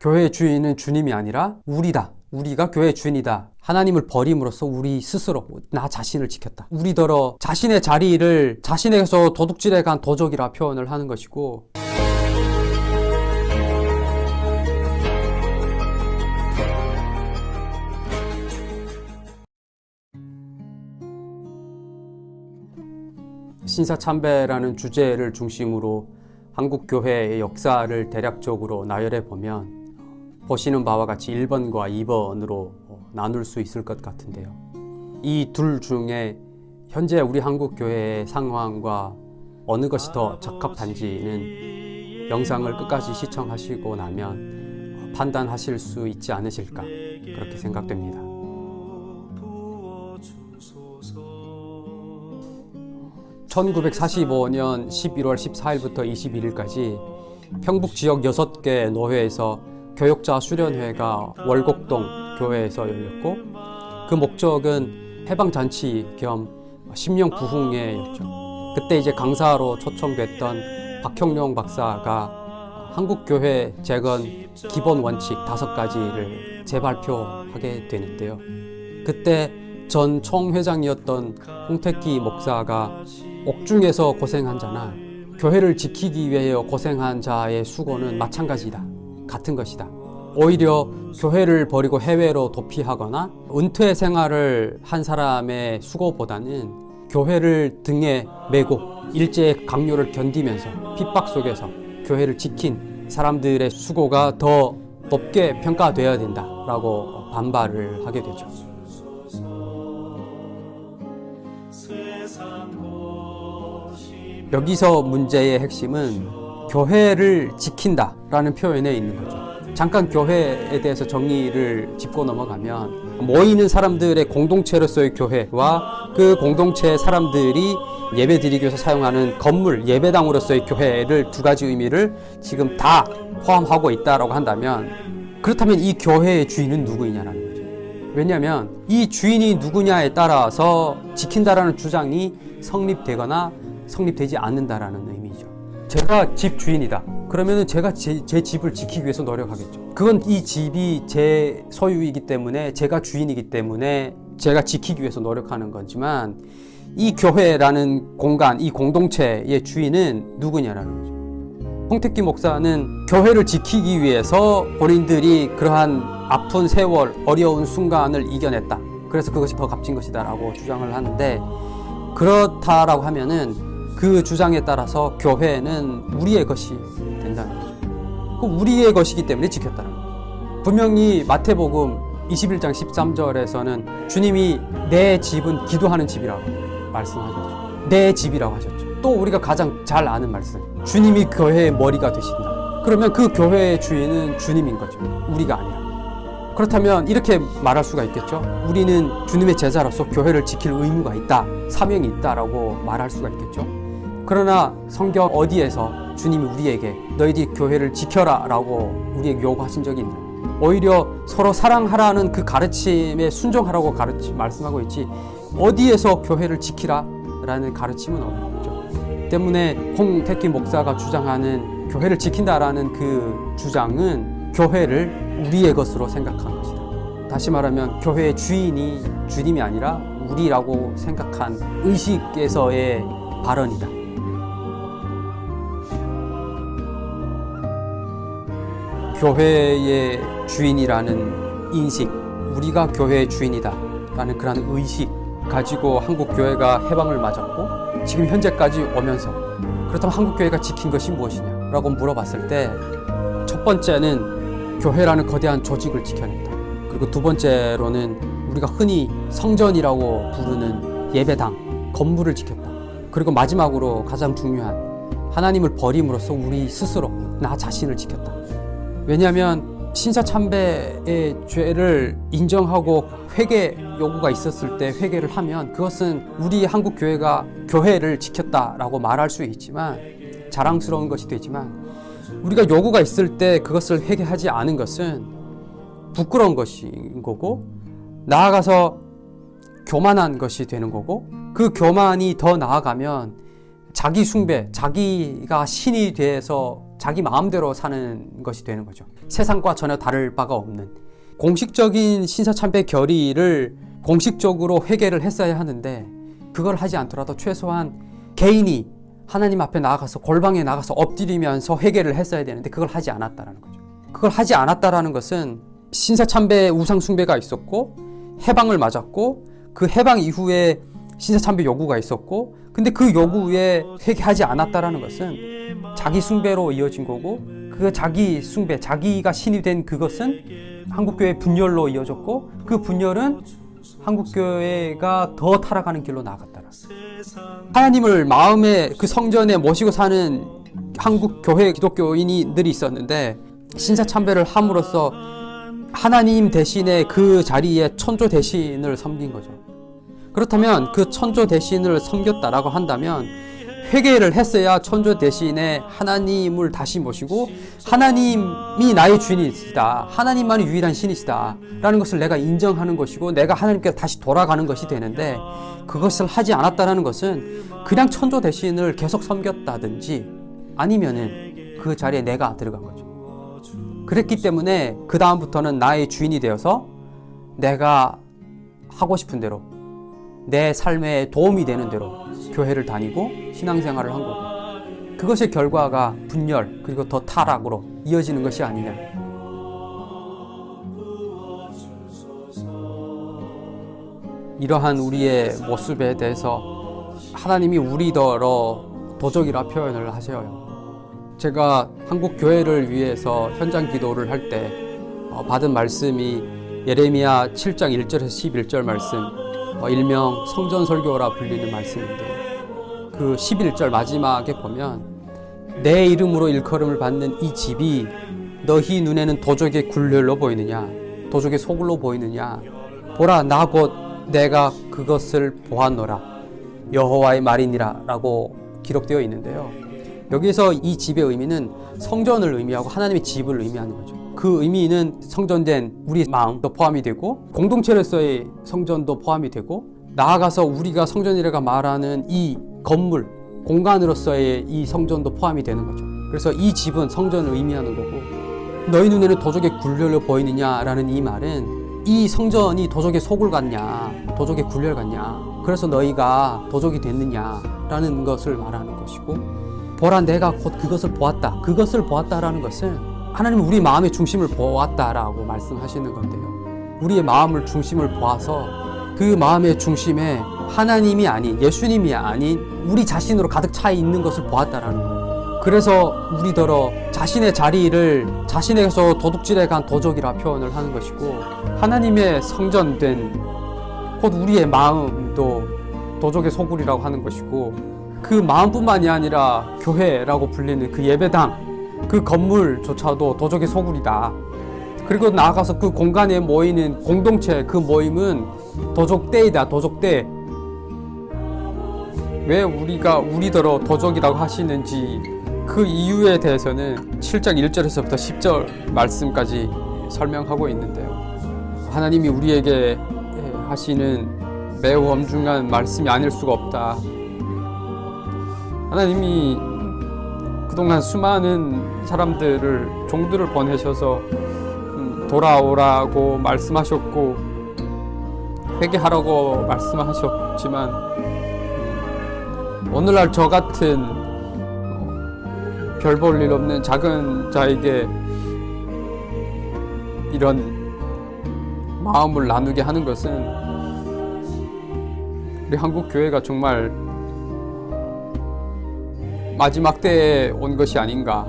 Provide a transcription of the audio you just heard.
교회의 주인은 주님이 아니라 우리다. 우리가 교회의 주인이다. 하나님을 버림으로써 우리 스스로 나 자신을 지켰다. 우리더러 자신의 자리를 자신에게서 도둑질해 간 도적이라 표현을 하는 것이고 신사참배라는 주제를 중심으로 한국 교회의 역사를 대략적으로 나열해 보면 보시는 바와 같이 1번과 2번으로 나눌 수 있을 것 같은데요. 이 둘 중에 현재 우리 한국 교회의 상황과 어느 것이 더 적합한지는 영상을 끝까지 시청하시고 나면 판단하실 수 있지 않으실까 그렇게 생각됩니다. 1945년 11월 14일부터 21일까지 평북 지역 6개 노회에서 교역자 수련회가 월곡동 교회에서 열렸고 그 목적은 해방잔치 겸 심령 부흥회였죠. 그때 이제 강사로 초청됐던 박형룡 박사가 한국교회 재건 기본 원칙 다섯 가지를 재발표하게 되는데요. 그때 전 총회장이었던 홍택기 목사가 옥중에서 고생한 자나 교회를 지키기 위해 고생한 자의 수고는 마찬가지다. 같은 것이다. 오히려 교회를 버리고 해외로 도피하거나 은퇴 생활을 한 사람의 수고보다는 교회를 등에 메고 일제의 강요를 견디면서 핍박 속에서 교회를 지킨 사람들의 수고가 더 높게 평가되어야 된다라고 반발을 하게 되죠. 여기서 문제의 핵심은 교회를 지킨다라는 표현에 있는 거죠. 잠깐 교회에 대해서 정의를 짚고 넘어가면 모이는 사람들의 공동체로서의 교회와 그 공동체 사람들이 예배드리기 위해서 사용하는 건물, 예배당으로서의 교회를 두 가지 의미를 지금 다 포함하고 있다라고 한다면 그렇다면 이 교회의 주인은 누구이냐라는 거죠. 왜냐하면 이 주인이 누구냐에 따라서 지킨다라는 주장이 성립되거나 성립되지 않는다라는 의미죠. 제가 집 주인이다. 그러면은 제가 제, 제, 집을 지키기 위해서 노력하겠죠. 그건 이 집이 제 소유이기 때문에 제가 주인이기 때문에 제가 지키기 위해서 노력하는 거지만 이 교회라는 공간, 이 공동체의 주인은 누구냐라는 거죠. 홍택기 목사는 교회를 지키기 위해서 본인들이 그러한 아픈 세월, 어려운 순간을 이겨냈다. 그래서 그것이 더 값진 것이다 라고 주장을 하는데 그렇다라고 하면은 그 주장에 따라서 교회는 우리의 것이 된다는 거죠. 그 우리의 것이기 때문에 지켰다는 거죠. 분명히 마태복음 21장 13절에서는 주님이 내 집은 기도하는 집이라고 말씀하셨죠. 내 집이라고 하셨죠. 또 우리가 가장 잘 아는 말씀. 주님이 교회의 머리가 되신다. 그러면 그 교회의 주인은 주님인 거죠. 우리가 아니라. 그렇다면 이렇게 말할 수가 있겠죠. 우리는 주님의 제자로서 교회를 지킬 의무가 있다. 사명이 있다라고 말할 수가 있겠죠. 그러나 성경 어디에서 주님이 우리에게 너희들이 교회를 지켜라 라고 우리에게 요구하신 적이 있나요? 오히려 서로 사랑하라는 그 가르침에 순종하라고 가르치, 말씀하고 있지 어디에서 교회를 지키라 라는 가르침은 없는 거죠. 때문에 홍택기 목사가 주장하는 교회를 지킨다라는 그 주장은 교회를 우리의 것으로 생각한 것이다. 다시 말하면 교회의 주인이 주님이 아니라 우리라고 생각한 의식에서의 발언이다. 교회의 주인이라는 인식, 우리가 교회의 주인이다 라는 그런 의식 가지고 한국 교회가 해방을 맞았고 지금 현재까지 오면서 그렇다면 한국 교회가 지킨 것이 무엇이냐 라고 물어봤을 때 첫 번째는 교회라는 거대한 조직을 지켜냈다. 그리고 두 번째로는 우리가 흔히 성전이라고 부르는 예배당, 건물을 지켰다. 그리고 마지막으로 가장 중요한 하나님을 버림으로써 우리 스스로 나 자신을 지켰다. 왜냐하면 신사참배의 죄를 인정하고 회개 요구가 있었을 때 회개를 하면 그것은 우리 한국 교회가 교회를 지켰다라고 말할 수 있지만 자랑스러운 것이 되지만 우리가 요구가 있을 때 그것을 회개하지 않은 것은 부끄러운 것인 거고 나아가서 교만한 것이 되는 거고 그 교만이 더 나아가면 자기 숭배, 자기가 신이 돼서 자기 마음대로 사는 것이 되는 거죠. 세상과 전혀 다를 바가 없는 공식적인 신사참배 결의를 공식적으로 회개를 했어야 하는데 그걸 하지 않더라도 최소한 개인이 하나님 앞에 나아가서 골방에 나가서 엎드리면서 회개를 했어야 되는데 그걸 하지 않았다라는 거죠. 그걸 하지 않았다라는 것은 신사참배 우상 숭배가 있었고 해방을 맞았고 그 해방 이후에 신사참배 요구가 있었고 근데 그 요구에 회개하지 않았다라는 것은 자기 숭배로 이어진 거고 그 자기 숭배 자기가 신이 된 그것은 한국교회 분열로 이어졌고 그 분열은 한국교회가 더 타락하는 길로 나아갔다라 하나님을 마음에 그 성전에 모시고 사는 한국 교회 기독교인들이 있었는데 신사참배를 함으로써 하나님 대신에 그 자리에 천조 대신을 섬긴 거죠. 그렇다면 그 천조 대신을 섬겼다라고 한다면 회개를 했어야 천조 대신에 하나님을 다시 모시고 하나님이 나의 주인이시다. 하나님만이 유일한 신이시다. 라는 것을 내가 인정하는 것이고 내가 하나님께 다시 돌아가는 것이 되는데 그것을 하지 않았다는 것은 그냥 천조 대신을 계속 섬겼다든지 아니면은 그 자리에 내가 들어간 거죠. 그랬기 때문에 그 다음부터는 나의 주인이 되어서 내가 하고 싶은 대로 내 삶에 도움이 되는 대로 교회를 다니고 신앙생활을 한 거고 그것의 결과가 분열 그리고 더 타락으로 이어지는 것이 아니냐 이러한 우리의 모습에 대해서 하나님이 우리더러 도적이라 표현을 하셔요. 제가 한국 교회를 위해서 현장 기도를 할 때 받은 말씀이 예레미야 7장 1절에서 11절 말씀, 어, 일명 성전 설교라 불리는 말씀인데 그 11절 마지막에 보면 내 이름으로 일컬음을 받는 이 집이 너희 눈에는 도적의 굴렬로 보이느냐 도적의 소굴로 보이느냐? 보라 나 곧 내가 그것을 보았노라. 여호와의 말이니라 라고 기록되어 있는데요. 여기서 이 집의 의미는 성전을 의미하고 하나님의 집을 의미하는 거죠 그 의미는 성전된 우리 마음도 포함이 되고 공동체로서의 성전도 포함이 되고 나아가서 우리가 성전이라가 말하는 이 건물 공간으로서의 이 성전도 포함이 되는 거죠. 그래서 이 집은 성전을 의미하는 거고 너희 눈에는 도적의 굴렬로 보이느냐라는 이 말은 이 성전이 도적의 소굴 같냐 도적의 굴렬 같냐 그래서 너희가 도적이 됐느냐라는 것을 말하는 것이고 보라 내가 곧 그것을 보았다. 그것을 보았다라는 것은 하나님은 우리 마음의 중심을 보았다라고 말씀하시는 건데요. 우리의 마음을 중심을 보아서 그 마음의 중심에 하나님이 아닌 예수님이 아닌 우리 자신으로 가득 차 있는 것을 보았다라는 거예요. 그래서 우리더러 자신의 자리를 자신에게서 도둑질해 간 도적이라 표현을 하는 것이고 하나님의 성전된 곧 우리의 마음도 도적의 소굴이라고 하는 것이고 그 마음뿐만이 아니라 교회라고 불리는 그 예배당 그 건물조차도 도적의 소굴이다 그리고 나아가서 그 공간에 모이는 공동체 그 모임은 도적대이다 도적대 왜 우리가 우리더러 도적이라고 하시는지 그 이유에 대해서는 7장 1절에서부터 10절 말씀까지 설명하고 있는데요. 하나님이 우리에게 하시는 매우 엄중한 말씀이 아닐 수가 없다. 하나님이 그동안 수많은 사람들을 종들을 보내셔서 돌아오라고 말씀하셨고 회개하라고 말씀하셨지만 오늘날 저 같은 별 볼 일 없는 작은 자에게 이런 마음을 나누게 하는 것은 우리 한국 교회가 정말 마지막 때에 온 것이 아닌가.